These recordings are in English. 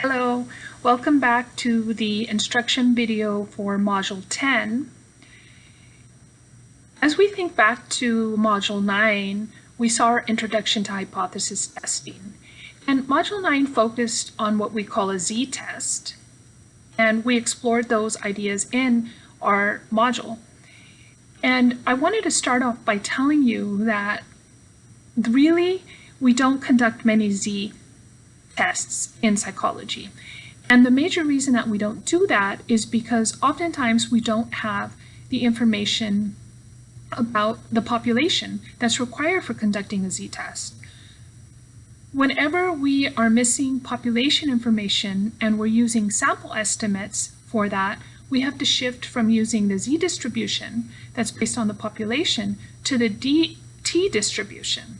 Hello, welcome back to the instruction video for Module 10. As we think back to Module 9, we saw our Introduction to Hypothesis Testing. And Module 9 focused on what we call a z-test, and we explored those ideas in our module. And I wanted to start off by telling you that really we don't conduct many z tests in psychology. And the major reason that we don't do that is because oftentimes we don't have the information about the population that's required for conducting a z-test. Whenever we are missing population information and we're using sample estimates for that, we have to shift from using the z-distribution that's based on the population to the dt distribution.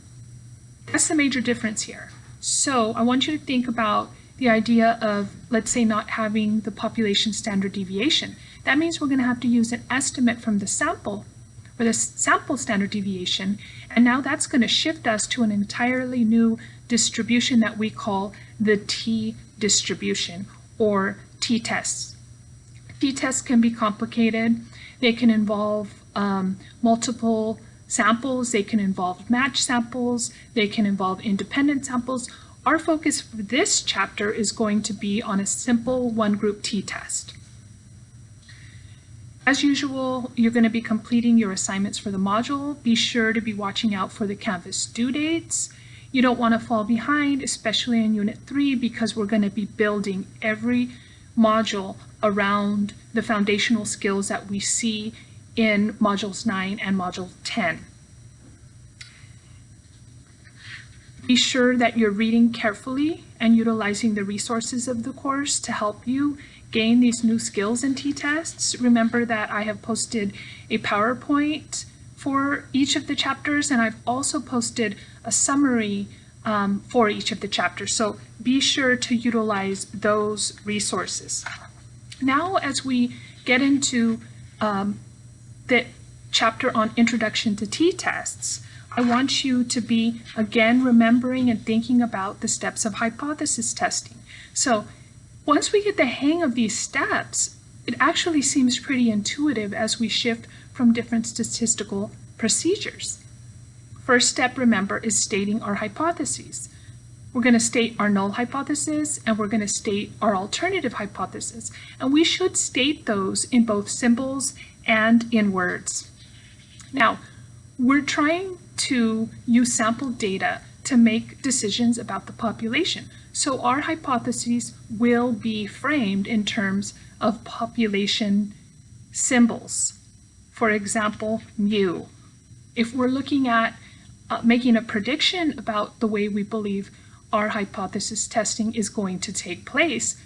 That's the major difference here. So I want you to think about the idea of, let's say, not having the population standard deviation. That means we're going to have to use an estimate from the sample, or the sample standard deviation, and now that's going to shift us to an entirely new distribution that we call the t-distribution, or t-tests. T-tests can be complicated. They can involve um, multiple samples, they can involve match samples, they can involve independent samples. Our focus for this chapter is going to be on a simple one-group t-test. As usual, you're going to be completing your assignments for the module. Be sure to be watching out for the Canvas due dates. You don't want to fall behind, especially in Unit 3, because we're going to be building every module around the foundational skills that we see in Modules 9 and Module 10. Be sure that you're reading carefully and utilizing the resources of the course to help you gain these new skills in t-tests. Remember that I have posted a PowerPoint for each of the chapters and I've also posted a summary um, for each of the chapters. So be sure to utilize those resources. Now as we get into um, the chapter on Introduction to T-Tests, I want you to be, again, remembering and thinking about the steps of hypothesis testing. So once we get the hang of these steps, it actually seems pretty intuitive as we shift from different statistical procedures. First step, remember, is stating our hypotheses. We're going to state our null hypothesis and we're going to state our alternative hypothesis. And we should state those in both symbols and in words. Now, we're trying to use sample data to make decisions about the population. So our hypotheses will be framed in terms of population symbols. For example, mu. If we're looking at uh, making a prediction about the way we believe our hypothesis testing is going to take place,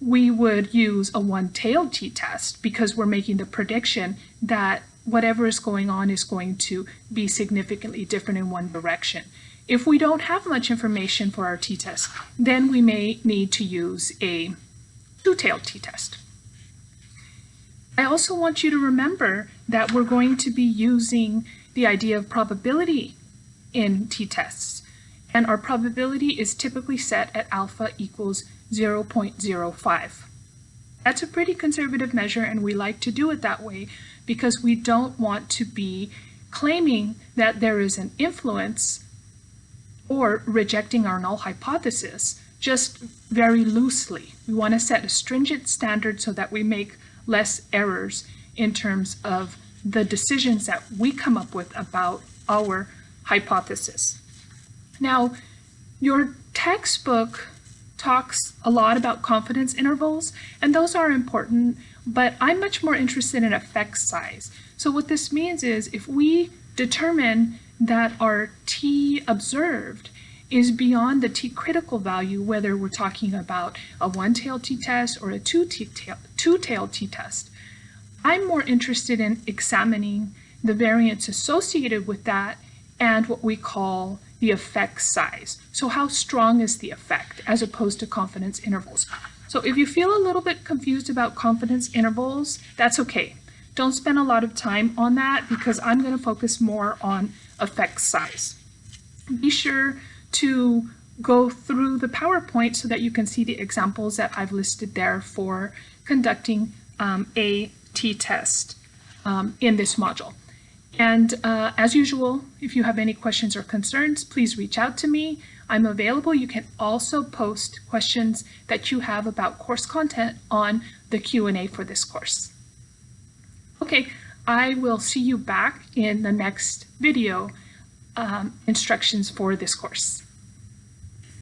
we would use a one-tailed t-test because we're making the prediction that whatever is going on is going to be significantly different in one direction. If we don't have much information for our t-test, then we may need to use a two-tailed t-test. I also want you to remember that we're going to be using the idea of probability in t-tests. And our probability is typically set at alpha equals 0.05. That's a pretty conservative measure and we like to do it that way because we don't want to be claiming that there is an influence or rejecting our null hypothesis just very loosely. We want to set a stringent standard so that we make less errors in terms of the decisions that we come up with about our hypothesis. Now, your textbook talks a lot about confidence intervals, and those are important, but I'm much more interested in effect size. So what this means is if we determine that our t observed is beyond the t-critical value, whether we're talking about a one-tailed t-test or a two-tailed t-test, I'm more interested in examining the variance associated with that and what we call the effect size. So how strong is the effect as opposed to confidence intervals? So if you feel a little bit confused about confidence intervals, that's okay. Don't spend a lot of time on that because I'm going to focus more on effect size. Be sure to go through the PowerPoint so that you can see the examples that I've listed there for conducting um, a t-test um, in this module. And uh, as usual, if you have any questions or concerns, please reach out to me. I'm available. You can also post questions that you have about course content on the Q&A for this course. Okay, I will see you back in the next video um, instructions for this course.